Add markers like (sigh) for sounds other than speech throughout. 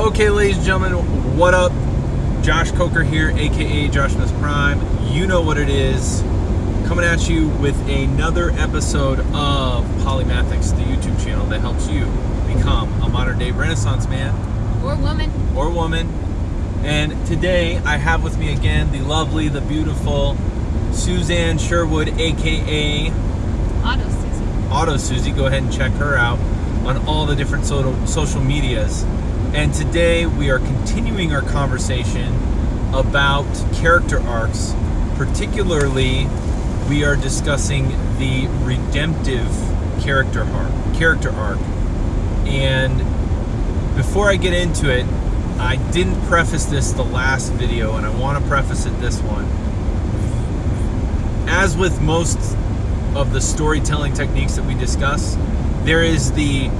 Okay, ladies and gentlemen, what up? Josh Coker here, aka Josh Prime. You know what it is. Coming at you with another episode of Polymathics, the YouTube channel that helps you become a modern day Renaissance man Or woman. or woman. And today I have with me again the lovely, the beautiful Suzanne Sherwood, aka Auto Susie. Auto Susie. Go ahead and check her out on all the different so- social medias. And today we are continuing our conversation about character arcs. Particularly, we are discussing the redemptive character arc. Character arc. And before I get into it, I didn't preface this the last video, and I want to preface it this one. As with most of the storytelling techniques that we discuss, there is the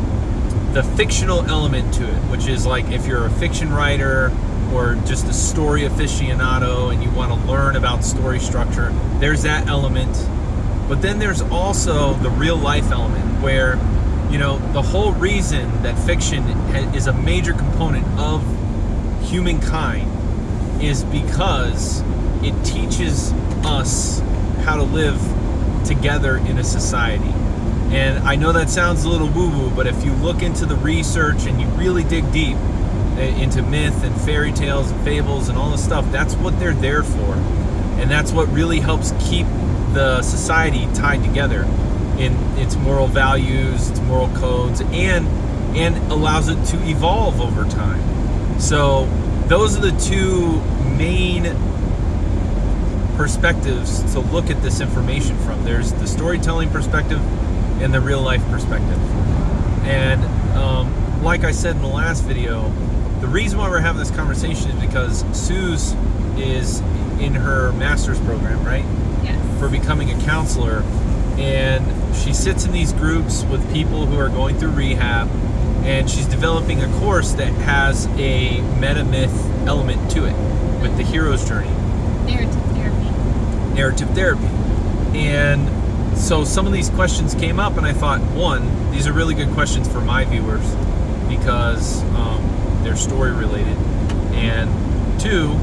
the fictional element to it, which is like if you're a fiction writer or just a story aficionado and you want to learn about story structure, there's that element. But then there's also the real life element where, you know, the whole reason that fiction is a major component of humankind is because it teaches us how to live together in a society. And I know that sounds a little woo woo, but if you look into the research and you really dig deep uh, into myth and fairy tales and fables and all this stuff, that's what they're there for. And that's what really helps keep the society tied together in its moral values, its moral codes, and and allows it to evolve over time. So those are the two main perspectives to look at this information from. There's the storytelling perspective and the real life perspective. And um, like I said in the last video, the reason why we're having this conversation is because Suze is in her master's program, right? Yes. For becoming a counselor. And she sits in these groups with people who are going through rehab. And she's developing a course that has a meta myth element to it with the hero's journey Narrative therapy. narrative therapy. And so some of these questions came up, and I thought, one, these are really good questions for my viewers because um, they're story related. And two,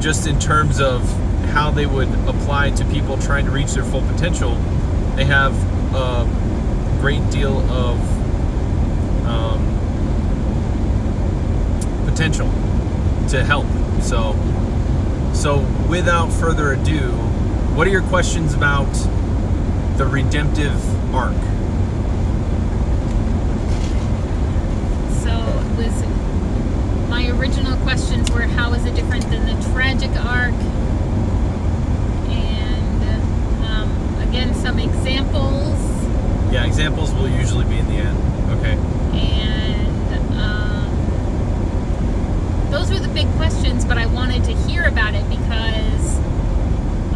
just in terms of how they would apply to people trying to reach their full potential, they have a great deal of um, potential to help. So, so without further ado, what are your questions about the redemptive arc? So it was my original questions were how is it different than the tragic arc? And um, again some examples Yeah, examples will usually be in the end. Okay. and um, those were the big questions but I wanted to hear about it because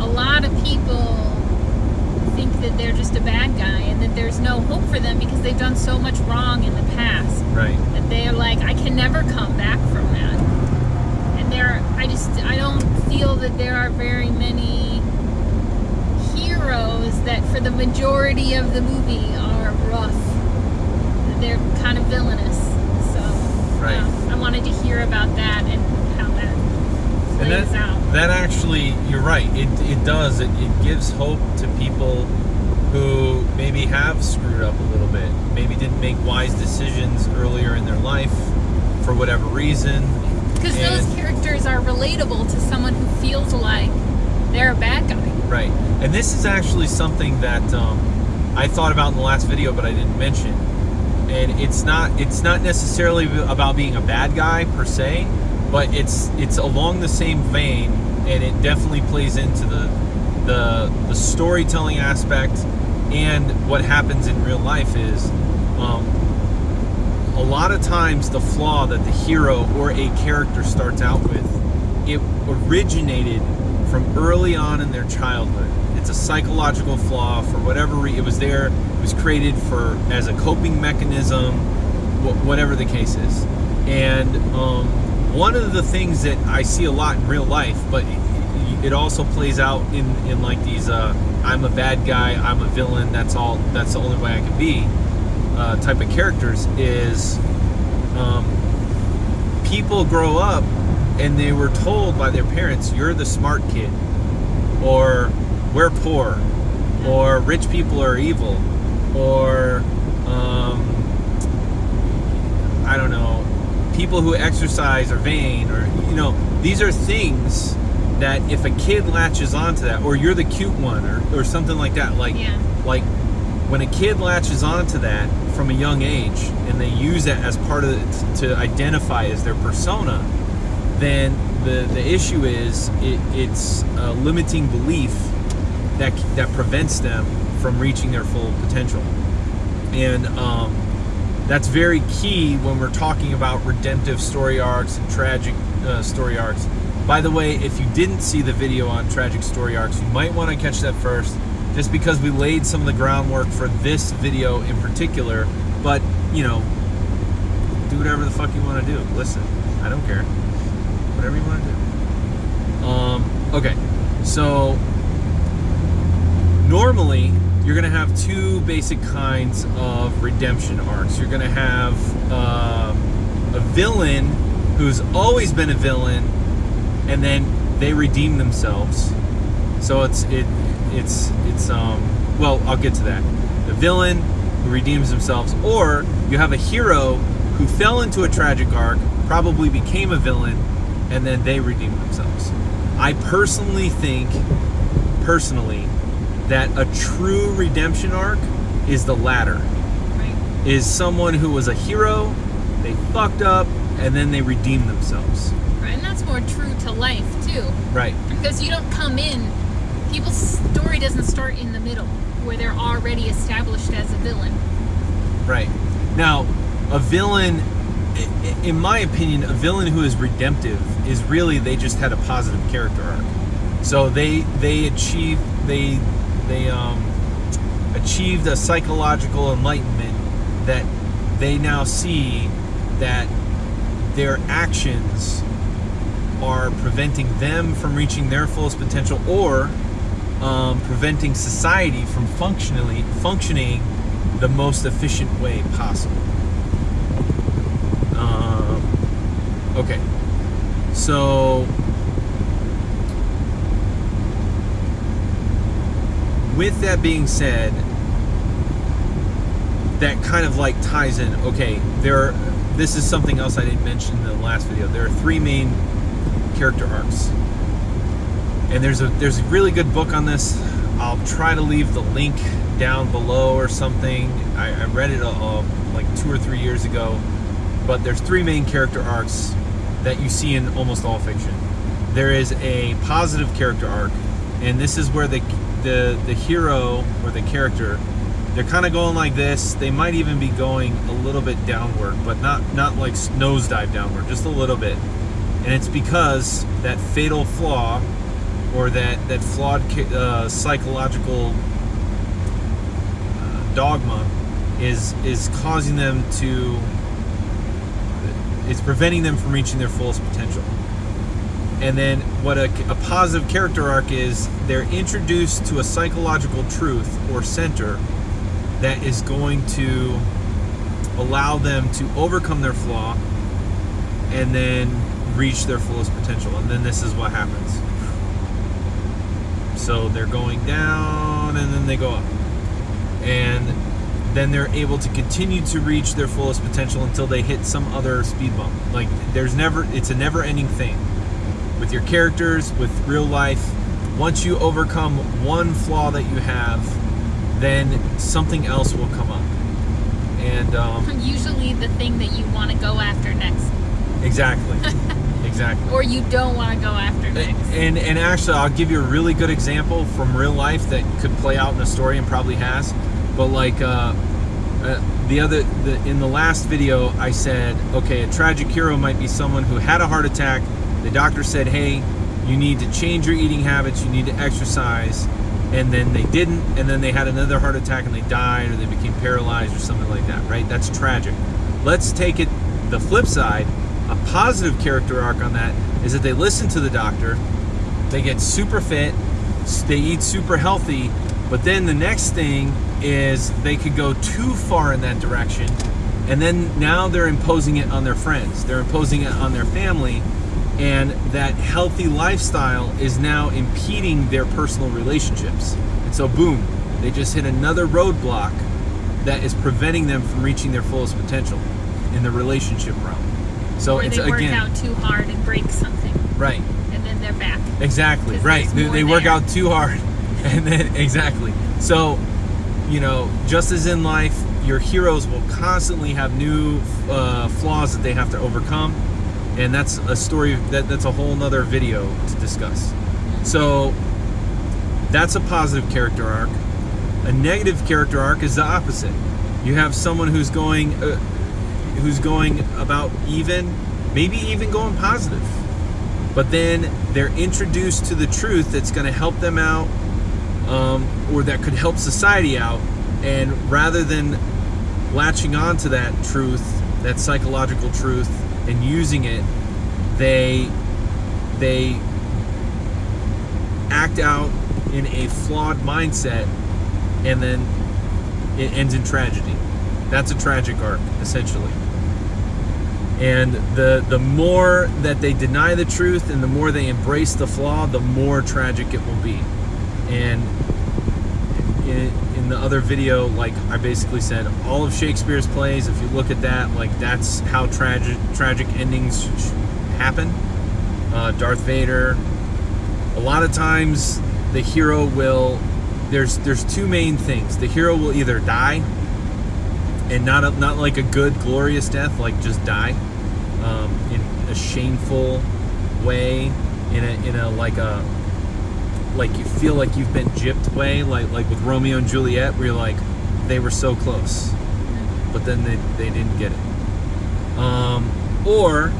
a lot of people think that they're just a bad guy and that there's no hope for them because they've done so much wrong in the past Right. that they're like I can never come back from that. And there I just I don't feel that there are very many heroes that for the majority of the movie are rough. They're kind of villainous. So Right. uh, I wanted to hear about that and And that, out. that actually, you're right. It, it does. It, it gives hope to people who maybe have screwed up a little bit, maybe didn't make wise decisions earlier in their life for whatever reason. Because those characters are relatable to someone who feels like they're a bad guy. Right. And this is actually something that um, I thought about in the last video, but I didn't mention. And it's not it's not necessarily about being a bad guy per se, but it's it's along the same vein, and it definitely plays into the the the storytelling aspect and what happens in real life is um, a lot of times the flaw that the hero or a character starts out with it originated from early on in their childhood. It's a psychological flaw for whatever re- it was there it was created for as a coping mechanism wh- whatever the case is. And um, one of the things that i see a lot in real life but it, it also plays out in, in like these uh, i'm a bad guy i'm a villain that's all that's the only way i can be uh, type of characters is um, people grow up and they were told by their parents, "You're the smart kid," or "We're poor," or "Rich people are evil," or um, I don't know, people who exercise are vain, or you know, these are things that if a kid latches onto that, or you're the cute one, or, or something like that, like Yeah. like when a kid latches onto that from a young age and they use that as part of it to identify as their persona, then the the issue is it, it's a limiting belief that that prevents them from reaching their full potential, and um, that's very key when we're talking about redemptive story arcs and tragic uh, story arcs. By the way, if you didn't see the video on tragic story arcs, you might want to catch that first, just because we laid some of the groundwork for this video in particular. But you know, do whatever the fuck you want to do. Listen, I don't care. Whatever you want to do. Um, okay, so normally you're going to have two basic kinds of redemption arcs. You're going to have um, a villain who's always been a villain, and then they redeem themselves. So it's it it's it's um well I'll get to that. The villain who redeems themselves, or you have a hero who fell into a tragic arc, probably became a villain, and then they redeem themselves. I personally think, personally, that a true redemption arc is the latter. Right. Is someone who was a hero, they fucked up, and then they redeem themselves. Right. And that's more true to life too. Right. Because you don't come in people's story doesn't start in the middle where they're already established as a villain. Right. Now, a villain, in my opinion, a villain who is redemptive is really they just had a positive character arc. So they they achieved they they um, achieved a psychological enlightenment that they now see that their actions are preventing them from reaching their fullest potential or um, preventing society from functionally functioning the most efficient way possible. Um, okay, so with that being said, that kind of like ties in. Okay, there. Are, this is something else I didn't mention in the last video. There are three main character arcs and there's a there's a really good book on this. I'll try to leave the link down below or something. I, I read it uh, like two or three years ago, but there's three main character arcs that you see in almost all fiction. There is a positive character arc, and this is where the the the hero or the character they're kind of going like this. They might even be going a little bit downward, but not not like nosedive downward, just a little bit. And it's because that fatal flaw or that that flawed uh, psychological uh, dogma is is causing them to it's preventing them from reaching their fullest potential and then what a, a positive character arc is they're introduced to a psychological truth or center that is going to allow them to overcome their flaw and then reach their fullest potential and then this is what happens so they're going down and then they go up. And then they're able to continue to reach their fullest potential until they hit some other speed bump. Like there's never it's a never ending thing. With your characters, with real life, once you overcome one flaw that you have, then something else will come up. And um, (laughs) Usually the thing that you want to go after next. exactly. (laughs) exactly. Or you don't want to go after next. And and actually, I'll give you a really good example from real life that could play out in a story and probably has. But like uh, uh, the other, the, in the last video, I said, okay, a tragic hero might be someone who had a heart attack. The doctor said, hey, you need to change your eating habits. You need to exercise. And then they didn't, and then they had another heart attack and they died or they became paralyzed or something like that, right? That's tragic. Let's take it the flip side. A positive character arc on that is that they listen to the doctor, they get super fit, they eat super healthy, but then the next thing is they could go too far in that direction and then now they're imposing it on their friends they're imposing it on their family and that healthy lifestyle is now impeding their personal relationships and so boom they just hit another roadblock that is preventing them from reaching their fullest potential in the relationship realm so or it's they work again out too hard and break something, right and then they're back. Exactly. Right. They, they work out too hard, (laughs) and then exactly. So, you know, just as in life, your heroes will constantly have new uh, flaws that they have to overcome, and that's a story that that's a whole nother video to discuss. So, that's a positive character arc. A negative character arc is the opposite. You have someone who's going, uh, who's going about even, maybe even going positive but then they're introduced to the truth that's going to help them out um, or that could help society out and rather than latching on to that truth that psychological truth and using it they they act out in a flawed mindset and then it ends in tragedy. That's a tragic arc essentially. And the the more that they deny the truth and the more they embrace the flaw the more tragic it will be. And in, in the other video like i basically said all of shakespeare's plays if you look at that like that's how tragic tragic endings happen. Uh, darth vader a lot of times the hero will there's there's two main things. The hero will either die and not a, not like a good glorious death like just die um, in a shameful way in a in a like a like you feel like you've been gypped way like like with Romeo and Juliet where you're like they were so close but then they, they didn't get it. Um, or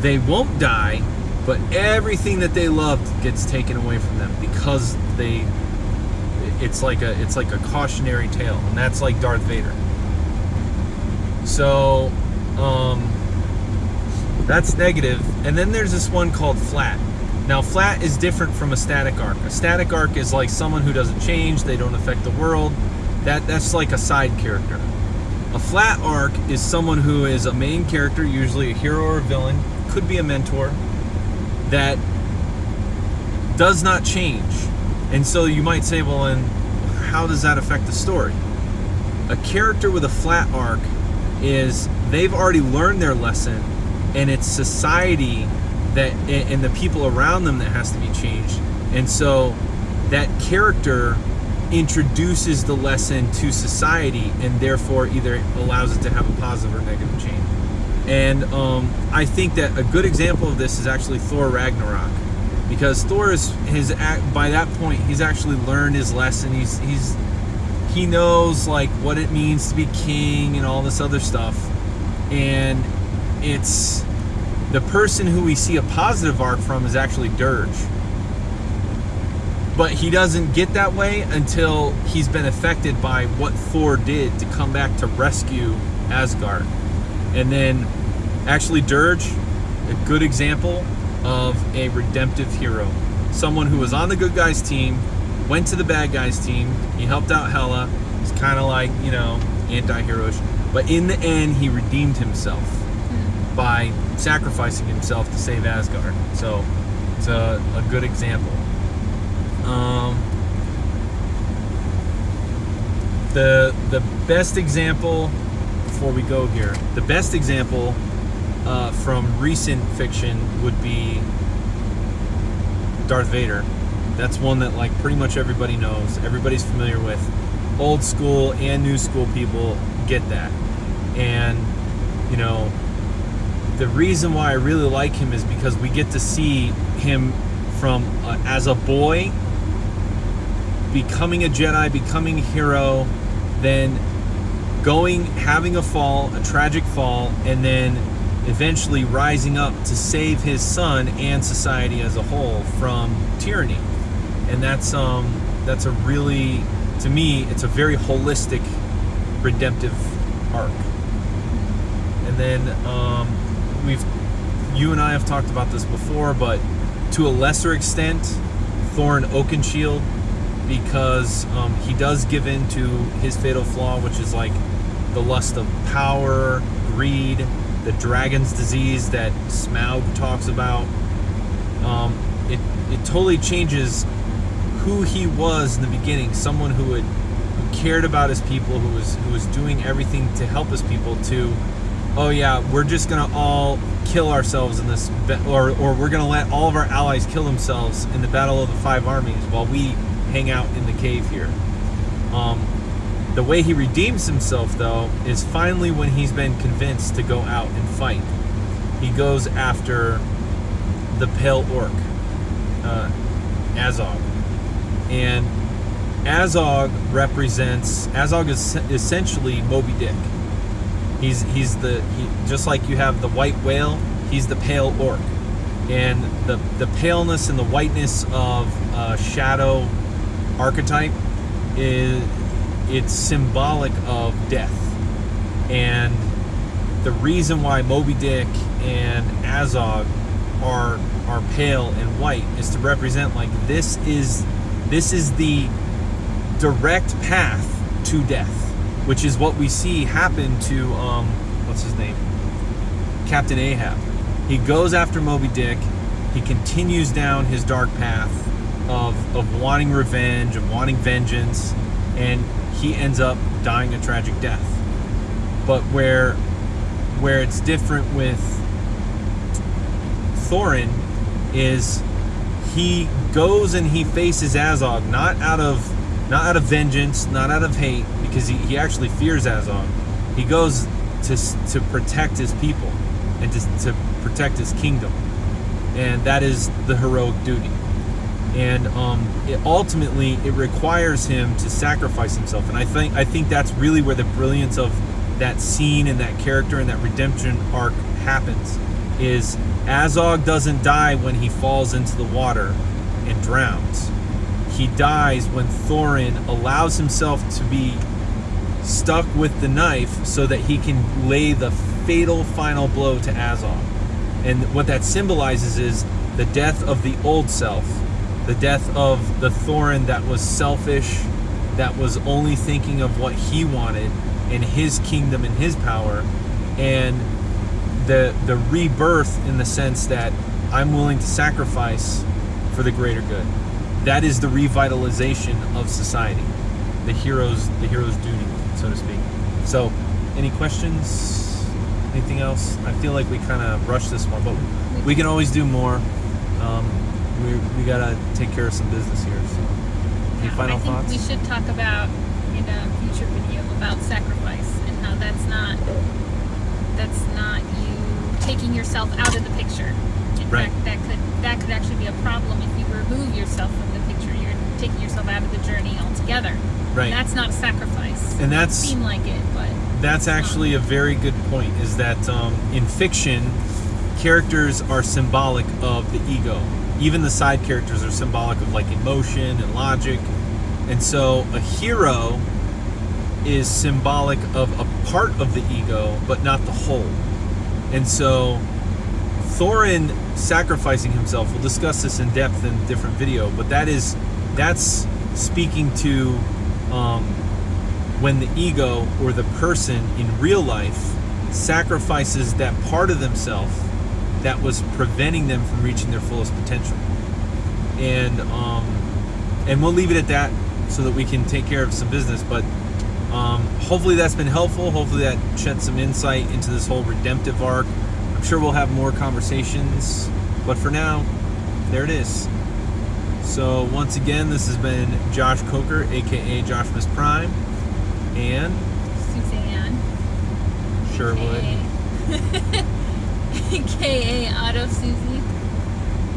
they won't die but everything that they loved gets taken away from them because they it's like a it's like a cautionary tale and that's like Darth Vader. So um, that's negative. And then there's this one called flat now flat is different from a static arc. A static arc is like someone who doesn't change they don't affect the world. That that's like a side character. A flat arc is someone who is a main character usually a hero or a villain could be a mentor that does not change. And so you might say well then how does that affect the story? A character with a flat arc is they've already learned their lesson and it's society that and the people around them that has to be changed. And so that character introduces the lesson to society and therefore either allows it to have a positive or negative change. And um, i think that a good example of this is actually thor ragnarok. Because thor is his by that point he's actually learned his lesson. He's he's he knows like what it means to be king and all this other stuff. And it's the person who we see a positive arc from is actually Skurge but he doesn't get that way until he's been affected by what thor did to come back to rescue asgard and then actually Skurge a good example of a redemptive hero someone who was on the good guys team went to the bad guys team. He helped out Hela. He's kind of like, you know, anti-heroish. But in the end, he redeemed himself by sacrificing himself to save Asgard. So it's a, a good example. Um, the the best example before we go here, the best example uh, from recent fiction would be Darth Vader. That's one that like pretty much everybody knows, everybody's familiar with. Old school and new school people get that. And you know, the reason why I really like him is because we get to see him from uh, as a boy becoming a Jedi, becoming a hero, then going having a fall, a tragic fall, and then eventually rising up to save his son and society as a whole from tyranny. And that's um that's a really to me it's a very holistic redemptive arc. And then um, we've you and I have talked about this before, but to a lesser extent, Thorin Oakenshield, because um, he does give in to his fatal flaw, which is like the lust of power, greed, the dragon's disease that Smaug talks about. Um, it it totally changes who he was in the beginning. Someone who would who cared about his people, who was who was doing everything to help his people. To oh yeah, we're just gonna all kill ourselves in this, or or we're gonna let all of our allies kill themselves in the battle of the five armies while we hang out in the cave here. Um, the way he redeems himself, though, is finally when he's been convinced to go out and fight. He goes after the Pale Orc, uh, Azog. And Azog represents, Azog is essentially Moby Dick. He's, he's the, he, just like you have the white whale, he's the Pale Orc. And the, the paleness and the whiteness of shadow archetype is it's symbolic of death and the reason why moby dick and azog are are pale and white is to represent like this is this is the direct path to death which is what we see happen to um what's his name? Captain ahab. He goes after moby dick. He continues down his dark path of, of wanting revenge, of wanting vengeance, and he ends up dying a tragic death. But where where it's different with Thorin is he goes and he faces Azog not out of not out of vengeance, not out of hate, because he, he actually fears Azog. He goes to to protect his people and to, to protect his kingdom, and that is the heroic duty. And um, it ultimately it requires him to sacrifice himself. And i think i think that's really where the brilliance of that scene and that character and that redemption arc happens is azog doesn't die when he falls into the water and drowns he dies when thorin allows himself to be stuck with the knife so that he can lay the fatal final blow to azog and what that symbolizes is the death of the old self the death of the Thorin that was selfish, that was only thinking of what he wanted and his kingdom and his power, and the the rebirth in the sense that I'm willing to sacrifice for the greater good. That is the revitalization of society, the hero's the hero's duty, so to speak. So, any questions? Anything else? I feel like we kind of rushed this one, but we can always do more. Um, we, we gotta take care of some business here. So, any Yeah, final I think thoughts? we should talk about in a future video about sacrifice and how that's not that's not you taking yourself out of the picture. In Right. fact, that could that could actually be a problem if you remove yourself from the taking yourself out of the journey altogether. Right. That's not a sacrifice. And It that's- seem like it, but That's actually a very good point. Is that um, in fiction, characters are symbolic of the ego. Even the side characters are symbolic of like emotion and logic. And so a hero is symbolic of a part of the ego, but not the whole. And so Thorin sacrificing himself, we'll discuss this in depth in a different video, but that is that's speaking to um, when the ego or the person in real life sacrifices that part of themselves that was preventing them from reaching their fullest potential. And um, and we'll leave it at that so that we can take care of some business. But um, hopefully that's been helpful. Hopefully that shed some insight into this whole redemptive arc. I'm sure we'll have more conversations, but for now, there it is. So once again, this has been Josh Coker, aka Josh Miss Prime, and Suzanne. Sherwood. aka Auto (laughs) Susie.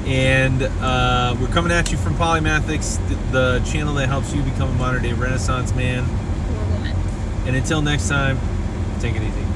And uh, we're coming at you from Polymathics, the, the channel that helps you become a modern day Renaissance man. Or woman. And until next time, take it easy.